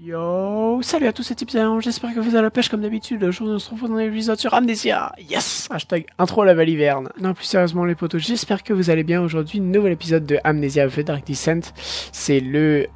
Yo, salut à tous, c'est Tipsy, j'espère que vous allez à la pêche comme d'habitude. Aujourd'hui, on se retrouve dans l'épisode sur Amnesia. Yes Hashtag intro la valiverne. Non, plus sérieusement les potos, j'espère que vous allez bien. Aujourd'hui, nouvel épisode de Amnesia The Dark Descent. C'est le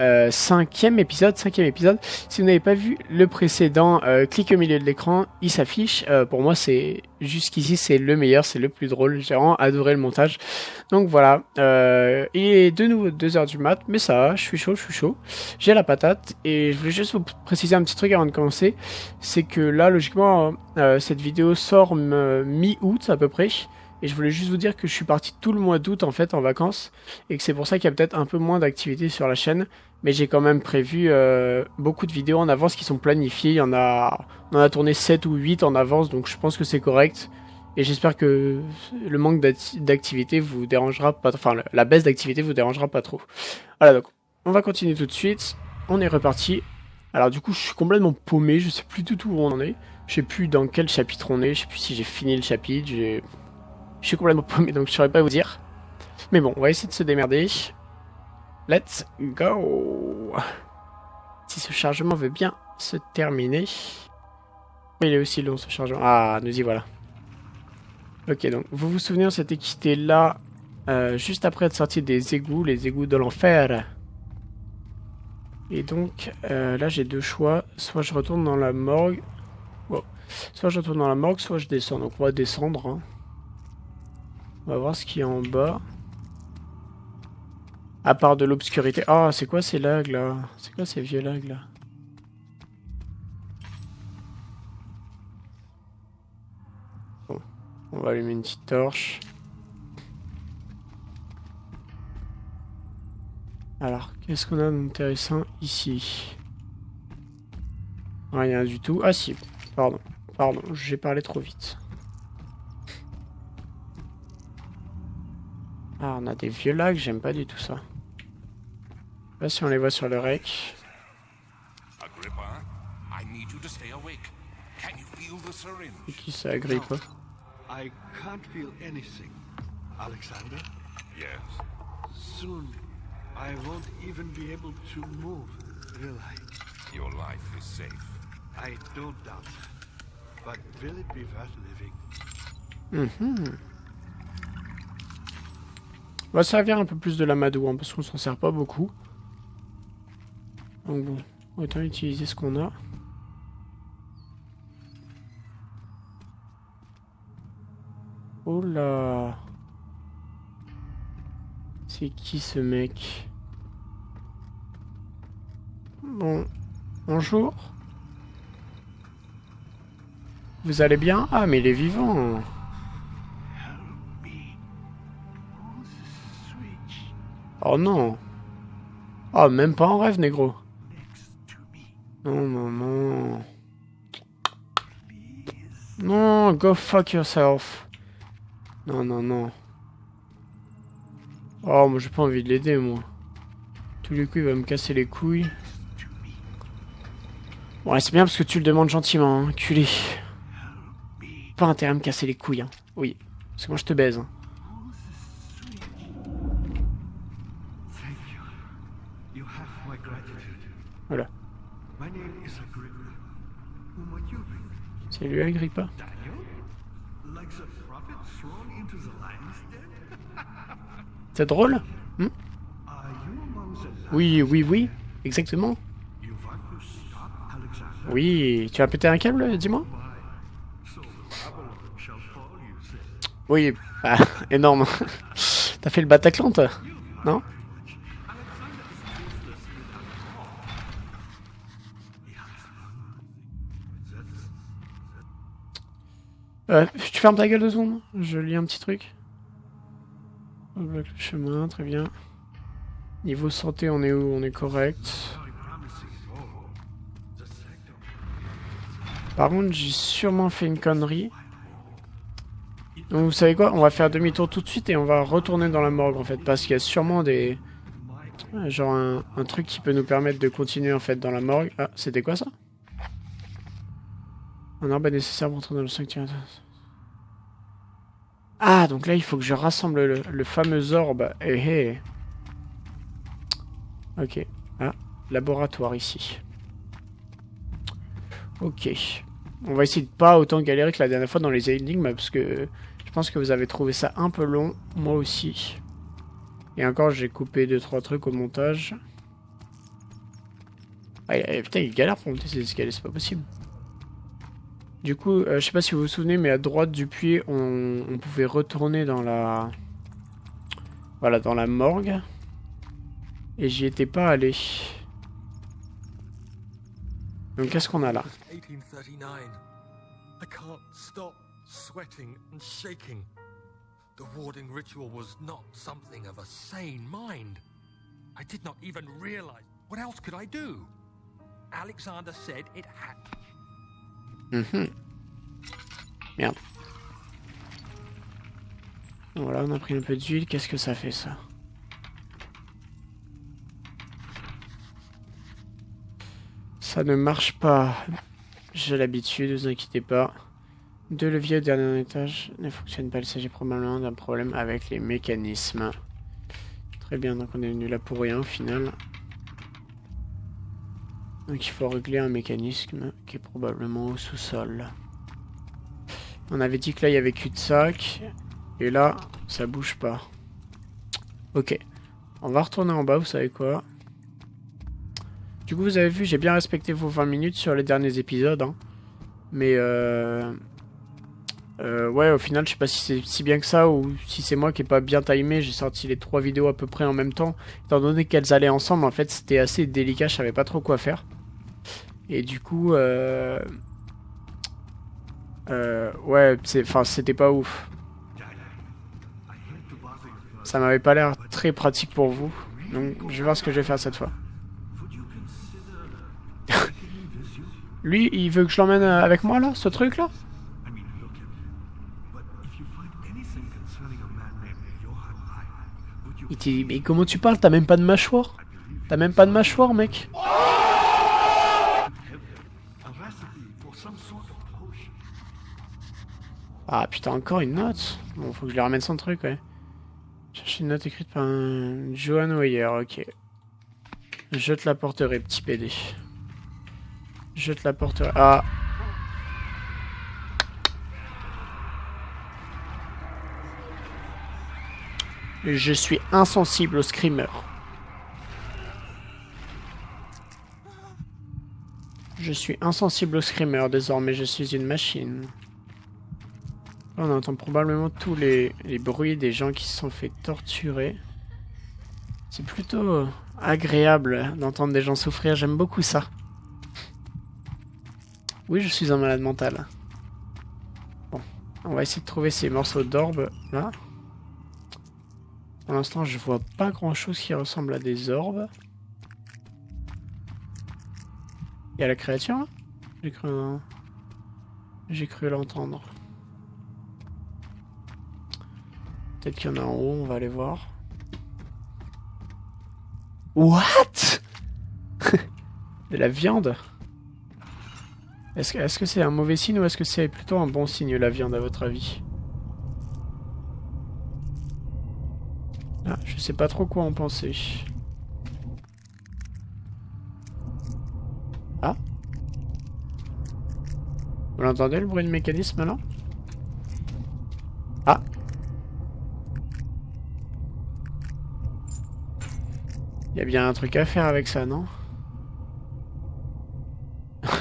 euh, cinquième épisode, cinquième épisode. Si vous n'avez pas vu le précédent, euh, cliquez au milieu de l'écran, il s'affiche. Euh, pour moi, c'est jusqu'ici, c'est le meilleur, c'est le plus drôle. J'ai vraiment adoré le montage. Donc voilà. Euh, il est de nouveau 2h du mat, mais ça va, je suis chaud, je suis chaud. J'ai la patate et je voulais juste vous préciser un petit truc avant de commencer. C'est que là, logiquement, euh, cette vidéo sort mi-août à peu près. Et je voulais juste vous dire que je suis parti tout le mois d'août en fait en vacances et que c'est pour ça qu'il y a peut-être un peu moins d'activité sur la chaîne. Mais j'ai quand même prévu euh, beaucoup de vidéos en avance qui sont planifiées. Il y en a, on en a tourné 7 ou 8 en avance, donc je pense que c'est correct. Et j'espère que le manque d'activité vous dérangera pas, enfin la baisse d'activité vous dérangera pas trop. Voilà donc, on va continuer tout de suite. On est reparti. Alors du coup, je suis complètement paumé. Je sais plus du tout où on en est. Je sais plus dans quel chapitre on est. Je sais plus si j'ai fini le chapitre. J'ai je suis complètement paumé, donc je saurais pas vous dire. Mais bon, on va essayer de se démerder. Let's go Si ce chargement veut bien se terminer. Il est aussi long ce chargement. Ah, nous y voilà. Ok, donc vous vous souvenez, on s'était quitté là, euh, juste après être sorti des égouts, les égouts de l'enfer. Et donc, euh, là j'ai deux choix. Soit je retourne dans la morgue. Soit je retourne dans la morgue, soit je descends. Donc on va descendre. Hein. On va voir ce qu'il y a en bas. À part de l'obscurité. Ah, c'est quoi ces lags là? C'est quoi ces vieux lags là? Bon, on va allumer une petite torche. Alors, qu'est-ce qu'on a d'intéressant ici? Rien du tout. Ah si, pardon, pardon, j'ai parlé trop vite. Ah, on a des vieux lags, j'aime pas du tout ça. Je sais pas si on les voit sur le rec. Et qui ça, Agrippa I can't feel anything. Alexander? Yes. Soon, I won't even be able to move, will I? Your life is safe. I don't doubt that. But will it be worth living? Mm-hmm. On va servir un peu plus de l'amadou, hein, parce qu'on s'en sert pas beaucoup. Donc bon, autant utiliser ce qu'on a. Oh là C'est qui ce mec? Bon, bonjour. Vous allez bien? Ah, mais il est vivant Oh non. Oh, même pas en rêve, négro. Non, non, non. Non, go fuck yourself. Non, non, non. Oh, moi j'ai pas envie de l'aider, moi. Tous les coups, il va me casser les couilles. Bon, c'est bien parce que tu le demandes gentiment, hein, culé. Pas intérêt à me casser les couilles, hein. Oui, parce que moi je te baise, hein. C'est lui Agrippa. C'est drôle hmm Oui, oui, oui, exactement. Oui, tu as pété un câble, dis-moi Oui, bah, énorme. T'as fait le Bataclan, toi Non Euh, tu fermes ta gueule de secondes Je lis un petit truc. On bloque le chemin, très bien. Niveau santé, on est où? On est correct. Par contre, j'ai sûrement fait une connerie. Donc vous savez quoi? On va faire demi-tour tout de suite et on va retourner dans la morgue en fait. Parce qu'il y a sûrement des... Genre un, un, truc qui peut nous permettre de continuer en fait dans la morgue. Ah, c'était quoi ça? Un arbre nécessaire pour entrer dans le sanctuaire. Ah, donc là, il faut que je rassemble le, fameux orbe. Eh, eh. Ok. Ah, laboratoire ici. Ok. On va essayer de pas autant galérer que la dernière fois dans les énigmes, parce que je pense que vous avez trouvé ça un peu long, moi aussi. Et encore, j'ai coupé 2-3 trucs au montage. Ah, putain, il galère pour monter ces escaliers, c'est pas possible. Du coup, euh, je sais pas si vous vous souvenez, mais à droite du puits, on, on pouvait retourner dans la... Voilà, dans la morgue. Et j'y étais pas allé. Donc qu'est-ce qu'on a là? 1839. I can't stop sweating and shaking. The warding ritual was not something of a sane mind. I did not even realize. What else could I do? Alexander said it had. Mhm. Merde. Voilà, on a pris un peu d'huile. Qu'est-ce que ça fait ça Ça ne marche pas. J'ai l'habitude, ne vous inquiétez pas. Deux leviers au dernier étage ne fonctionnent pas. Il s'agit probablement d'un problème avec les mécanismes. Très bien, donc on est venu là pour rien au final. Donc il faut régler un mécanisme qui est probablement au sous-sol. On avait dit que là il y avait cul-de-sac. Et là, ça bouge pas. Ok. On va retourner en bas, vous savez quoi? Du coup, vous avez vu, j'ai bien respecté vos 20 minutes sur les derniers épisodes. Hein. Mais euh... Euh, ouais, au final, je sais pas si c'est si bien que ça ou si c'est moi qui ai pas bien timé. J'ai sorti les trois vidéos à peu près en même temps. Étant donné qu'elles allaient ensemble, en fait, c'était assez délicat. Je savais pas trop quoi faire. Et du coup, euh... Euh, ouais, enfin, c'était pas ouf. Ça m'avait pas l'air très pratique pour vous. Donc, je vais voir ce que je vais faire cette fois. Lui, il veut que je l'emmène avec moi, là, ce truc-là? Il mais comment tu parles? T'as même pas de mâchoire? T'as même pas de mâchoire, mec? Ah putain, encore une note? Bon, faut que je lui ramène son truc, ouais. Chercher une note écrite par un Johan Weyer, ok. Je te la porterai, petit PD. Je te la porterai. Ah Je suis insensible au screamer. Je suis insensible au screamer, désormais je suis une machine. on entend probablement tous les, les bruits des gens qui se sont fait torturer. C'est plutôt agréable d'entendre des gens souffrir, j'aime beaucoup ça. Oui, je suis un malade mental. Bon, on va essayer de trouver ces morceaux d'orbe là. Pour l'instant, je vois pas grand chose qui ressemble à des orbes. Il y a la créature J'ai cru... J'ai cru l'entendre. Peut-être qu'il y en a en haut, on va aller voir. What? De la viande? Est-ce que c'est un mauvais signe ou est-ce que c'est plutôt un bon signe la viande à votre avis ah, Je sais pas trop quoi en penser. Ah. Vous l'entendez le bruit de mécanisme là? Ah. Il y a bien un truc à faire avec ça, non? Ça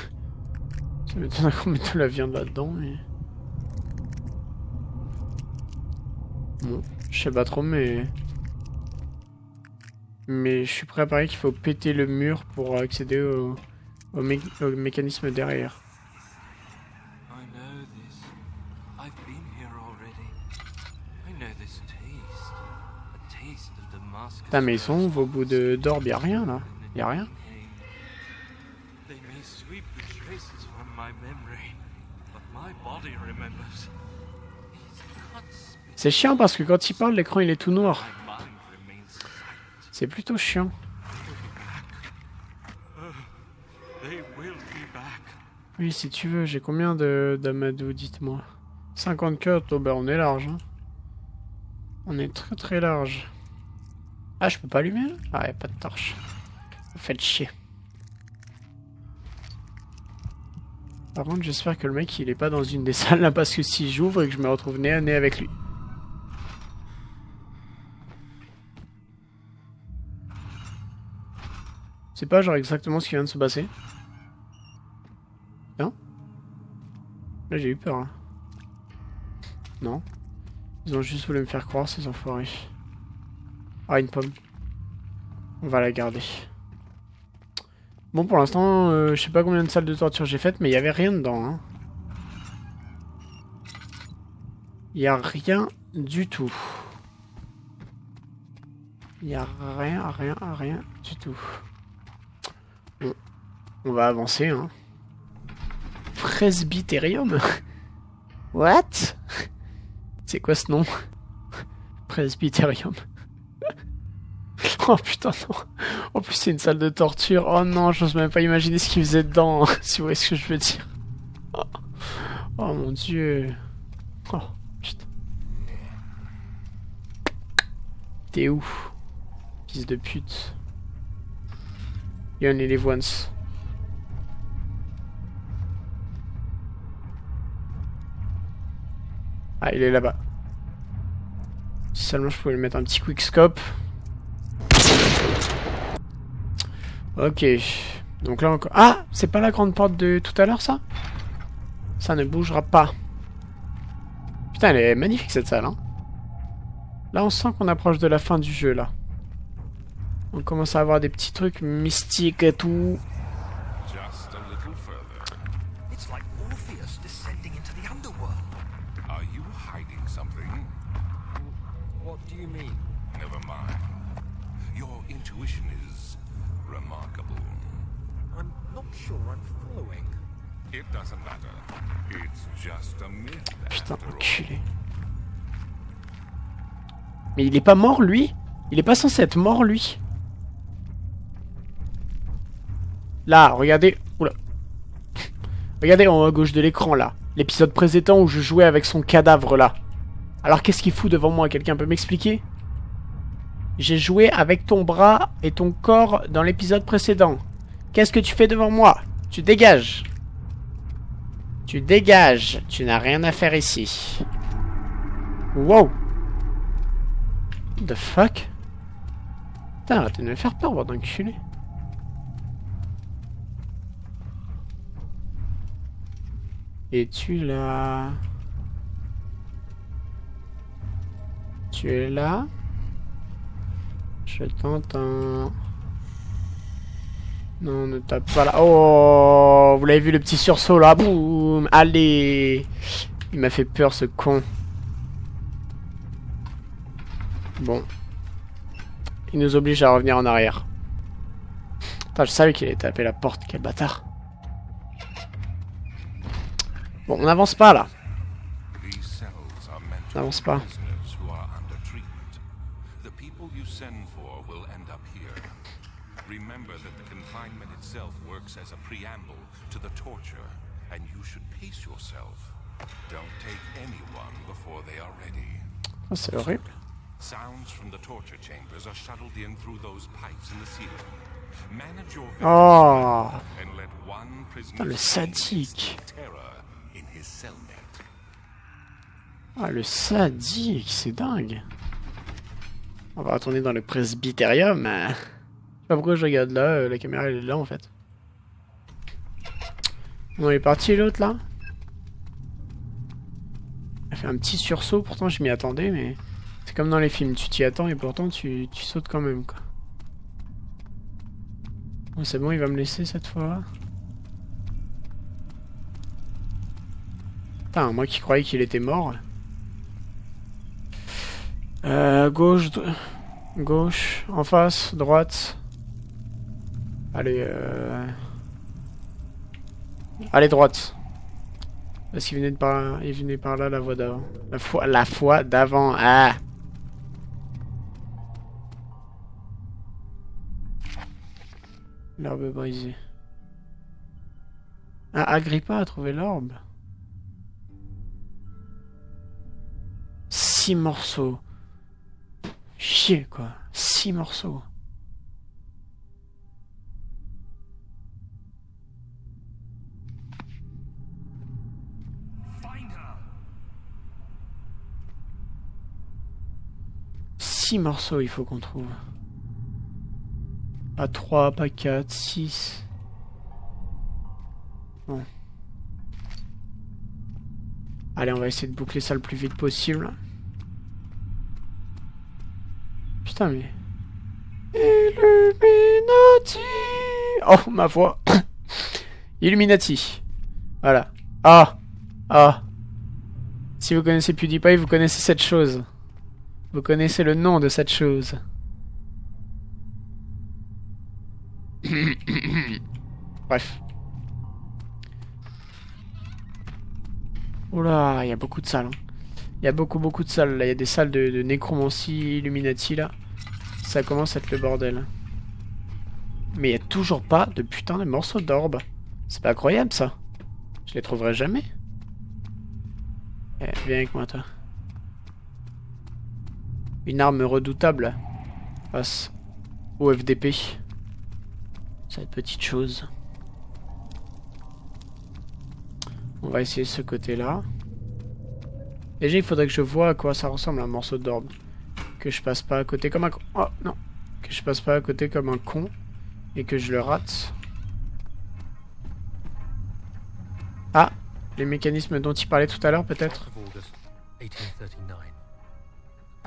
m'étonne qu'on mette de la viande là-dedans, mais... Bon, je sais pas trop, mais... Mais je suis prêt à parier qu'il faut péter le mur pour accéder au, au, mécanisme derrière. Putain, mais ils sont où, vos bouts d'orbe? Y'a rien, là. Y'a rien. C'est chiant parce que quand il parle, l'écran il est tout noir. C'est plutôt chiant. Oui, si tu veux, j'ai combien de d'amadou, dites-moi. 54, oh ben on est large. Hein. On est très très large. Ah, je peux pas allumer là? Ah, y pas de torche. Faites chier. Par contre, j'espère que le mec, il est pas dans une des salles là, parce que si j'ouvre et que je me retrouve nez à nez avec lui... C'est pas genre exactement ce qui vient de se passer. Non Là, j'ai eu peur. Hein. Non. Ils ont juste voulu me faire croire, ces enfoirés. Ah, une pomme. On va la garder. Bon, pour l'instant, euh, je sais pas combien de salles de torture j'ai faites, mais il y avait rien dedans. Hein. Il a rien du tout. Il a rien, rien, rien du tout. On va avancer. Hein. Presbyterium? What? C'est quoi ce nom? Presbyterium. oh putain, non. En plus, c'est une salle de torture. Oh non, j'ose même pas imaginer ce qu'il faisait dedans, si vous voyez ce que je veux dire. Oh, oh mon dieu. Oh, putain. T'es où Fils de pute? You only live once. Ah, il est là-bas. Seulement je pouvais lui mettre un petit quickscope. Ok. Donc là encore... Ah C'est pas la grande porte de tout à l'heure, ça? Ça ne bougera pas. Putain, elle est magnifique, cette salle, hein. Là, on sent qu'on approche de la fin du jeu, là. On commence à avoir des petits trucs mystiques et tout. Putain, enculé. Mais il est pas mort, lui? Il est pas censé être mort, lui? Là, regardez... Oula. regardez en haut à gauche de l'écran, là. L'épisode précédent où je jouais avec son cadavre, là. Alors, qu'est-ce qu'il fout devant moi? Quelqu'un peut m'expliquer? J'ai joué avec ton bras et ton corps dans l'épisode précédent. Qu'est-ce que tu fais devant moi? Tu dégages tu dégages. Tu n'as rien à faire ici. Wow. The fuck? Putain, arrêtez de me faire peur, bordel d'enculé. Et tu là? Tu es là? Je t'entends. Non, ne tape pas là. Oh, vous l'avez vu le petit sursaut là Boum Allez Il m'a fait peur ce con. Bon. Il nous oblige à revenir en arrière. Putain, je savais qu'il allait taper la porte, quel bâtard. Bon, on n'avance pas là. On n'avance pas. Remember that the confinement itself works as a preamble to the torture, and you should pace yourself. Don't take anyone before they are ready. Oh, c'est horrible. Sounds from the torture chambers are shuttled in through those pipes in the ceiling. Manage your oh. and let one prisoner le sadique. terror in his cellmate. Ah, le sadique, c'est dingue. On va retourner dans le presbyterium pas pourquoi je regarde là, euh, la caméra elle est là en fait. On est parti l'autre là Elle fait un petit sursaut, pourtant je m'y attendais mais... C'est comme dans les films, tu t'y attends et pourtant tu, sautes quand même quoi. Bon, c'est bon, il va me laisser cette fois. Putain, moi qui croyais qu'il était mort. Euh, gauche, gauche, en face, droite. Allez, euh... Allez, droite. Parce qu'il venait, de par... Venait par là, la voie d'avant. La foi, la foi d'avant. Ah L'orbe brisée. Ah, Agrippa a trouvé l'orbe. Six morceaux. Chier, quoi. Six morceaux. 6 morceaux, il faut qu'on trouve. Pas 3, pas 4, 6. Bon. Allez, on va essayer de boucler ça le plus vite possible. Putain, mais... Illuminati Oh, ma voix Illuminati. Voilà. Ah Ah Si vous connaissez PewDiePie, vous connaissez cette chose. Vous connaissez le nom de cette chose. Bref. Oula, il y a beaucoup de salles. Hein. Il y a beaucoup, beaucoup de salles. Là, il y a des salles de, de nécromancie, Illuminati, là. Ça commence à être le bordel. Mais il n'y a toujours pas de putain de morceaux d'orbe. C'est pas incroyable, ça. Je les trouverai jamais. Eh, viens avec moi, toi. Une arme redoutable face au FDP. Cette petite chose. On va essayer ce côté-là. Déjà, il faudrait que je vois à quoi ça ressemble un morceau d'orbe. Que je passe pas à côté comme un con. Oh, non. Que je passe pas à côté comme un con. Et que je le rate. Ah Les mécanismes dont il parlait tout à l'heure, peut-être?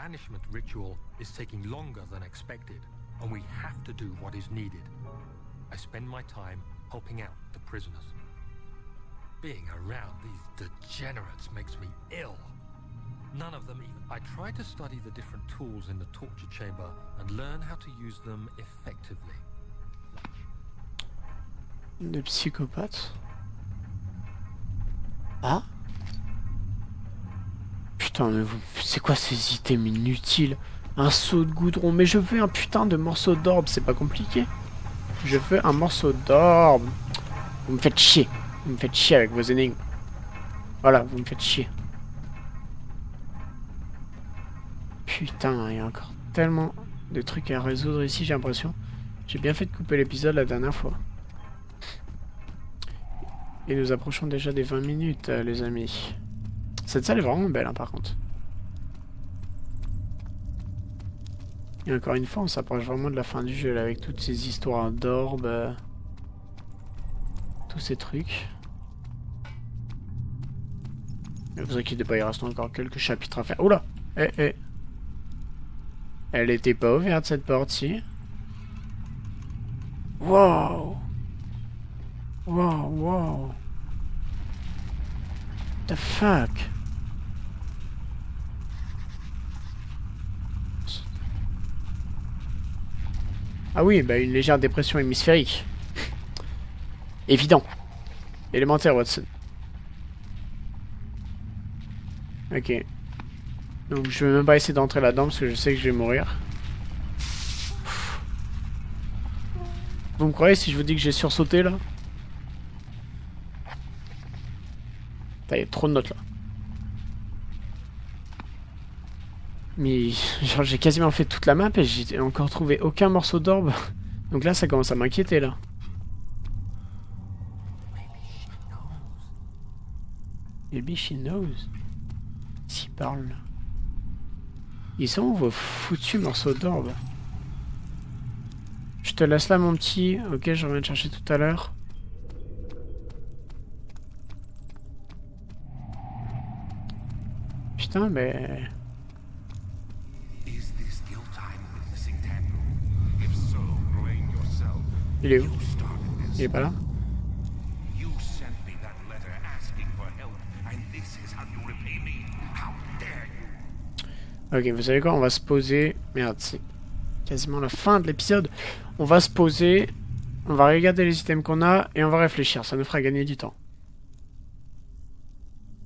Banishment ritual is taking longer than expected, and we have to do what is needed. I spend my time helping out the prisoners. Being around these degenerates makes me ill. None of them even... I try to study the different tools in the torture chamber and learn how to use them effectively. Des psychopathes Ah Putain, mais c'est quoi ces items inutiles? Un seau de goudron, mais je veux un putain de morceau d'orbe, c'est pas compliqué. Je veux un morceau d'orbe. Vous me faites chier. Vous me faites chier avec vos énigmes. Voilà, vous me faites chier. Putain, il y a encore tellement de trucs à résoudre ici, j'ai l'impression. J'ai bien fait de couper l'épisode la dernière fois. Et nous approchons déjà des 20 minutes, euh, les amis. Cette salle est vraiment belle, hein, par contre. Et encore une fois, on s'approche vraiment de la fin du jeu, là, avec toutes ces histoires d'orbes. Euh, tous ces trucs. Vous inquiétez pas, il reste encore quelques chapitres à faire. Oula Eh, eh Elle était pas ouverte, cette porte-ci. Wow Wow, wow The fuck? Ah oui, bah une légère dépression hémisphérique. Évident. Élémentaire, Watson. Ok. Donc je vais même pas essayer d'entrer là-dedans parce que je sais que je vais mourir. Vous me croyez si je vous dis que j'ai sursauté là? Il y a trop de notes là. Mais genre j'ai quasiment fait toute la map et j'ai encore trouvé aucun morceau d'orbe. Donc là ça commence à m'inquiéter là. Maybe she knows. S'il parle. Ils sont où vos foutus morceaux d'orbe Je te laisse là mon petit. Ok je reviens te chercher tout à l'heure. Putain mais... Il est où Il est pas là Ok, vous savez quoi On va se poser... Merde, c'est quasiment la fin de l'épisode. On va se poser, on va regarder les items qu'on a et on va réfléchir. Ça nous fera gagner du temps.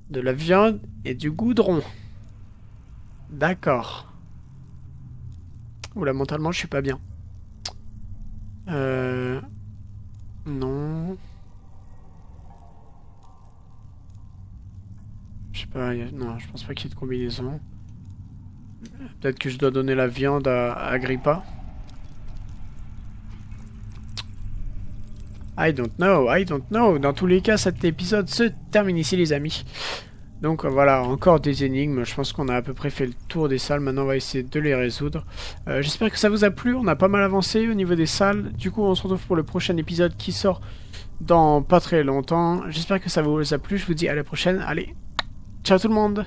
De la viande et du goudron. D'accord. Oula, mentalement, je suis pas bien. Euh... Non. Je sais pas, non, je pense pas qu'il y ait de combinaison. Peut-être que je dois donner la viande à, Agrippa. I don't know, I don't know. Dans tous les cas, cet épisode se termine ici, les amis. Donc euh, voilà, encore des énigmes. Je pense qu'on a à peu près fait le tour des salles. Maintenant, on va essayer de les résoudre. Euh, J'espère que ça vous a plu. On a pas mal avancé au niveau des salles. Du coup, on se retrouve pour le prochain épisode qui sort dans pas très longtemps. J'espère que ça vous a plu. Je vous dis à la prochaine. Allez, ciao tout le monde